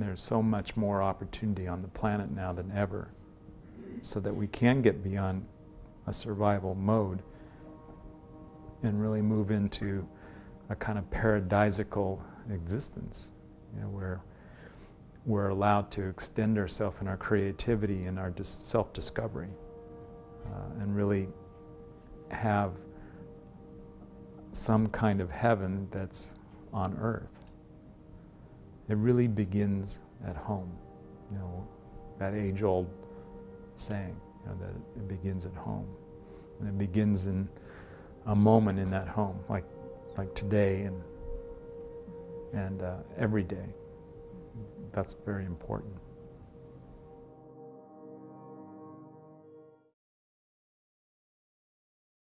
There's so much more opportunity on the planet now than ever so that we can get beyond a survival mode and really move into a kind of paradisical existence, you know, where we're allowed to extend ourselves in our creativity and our self-discovery uh, and really have some kind of heaven that's on earth. It really begins at home, you know, that age-old saying, you know, that it begins at home. And it begins in a moment in that home, like, like today and, and uh, every day. That's very important.